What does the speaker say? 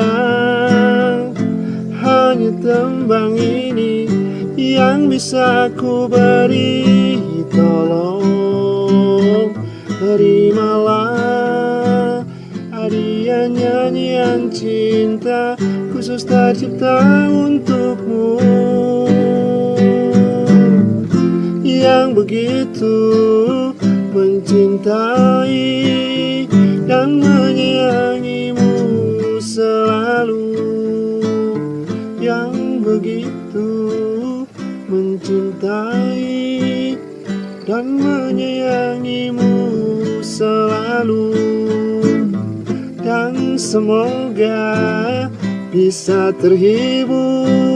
sayang. Hanya tembang ini yang bisa ku beri Tolong. Terimalah adian nyanyian cinta Khusus tercipta untukmu. Yang begitu mencintai selalu yang begitu mencintai dan menyayangimu selalu. Dan semoga bisa terhibur